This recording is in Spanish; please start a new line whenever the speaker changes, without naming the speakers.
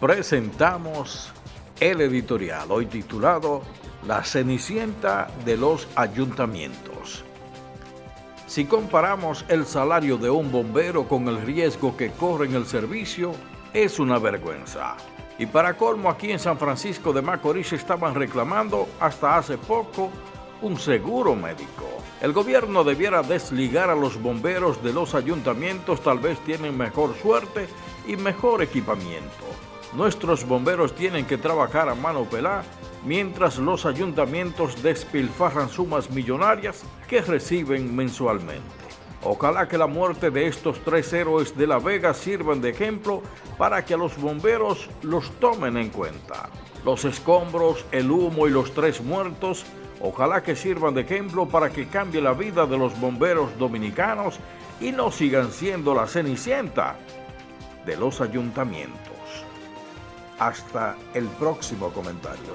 presentamos el editorial, hoy titulado La Cenicienta de los Ayuntamientos. Si comparamos el salario de un bombero con el riesgo que corre en el servicio, es una vergüenza. Y para colmo, aquí en San Francisco de Macorís estaban reclamando hasta hace poco un seguro médico. El gobierno debiera desligar a los bomberos de los ayuntamientos, tal vez tienen mejor suerte y mejor equipamiento. Nuestros bomberos tienen que trabajar a mano pelada mientras los ayuntamientos despilfarran sumas millonarias que reciben mensualmente. Ojalá que la muerte de estos tres héroes de La Vega sirvan de ejemplo para que a los bomberos los tomen en cuenta. Los escombros, el humo y los tres muertos, ojalá que sirvan de ejemplo para que cambie la vida de los bomberos dominicanos y no sigan siendo la cenicienta de los ayuntamientos. Hasta el próximo comentario.